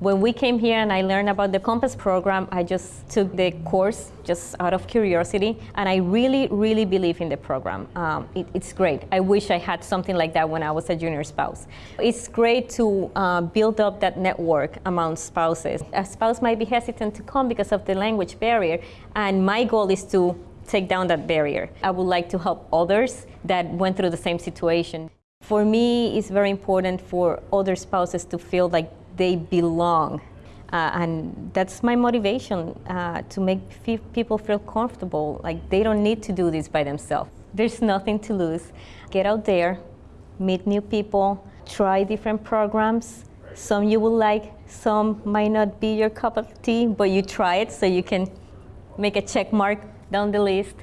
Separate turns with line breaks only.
When we came here and I learned about the Compass program, I just took the course just out of curiosity, and I really, really believe in the program. Um, it, it's great. I wish I had something like that when I was a junior spouse. It's great to uh, build up that network among spouses. A spouse might be hesitant to come because of the language barrier, and my goal is to take down that barrier. I would like to help others that went through the same situation. For me, it's very important for other spouses to feel like they belong. Uh, and that's my motivation uh, to make people feel comfortable, like they don't need to do this by themselves. There's nothing to lose. Get out there, meet new people, try different programs. Some you will like, some might not be your cup of tea, but you try it so you can make a check mark down the list.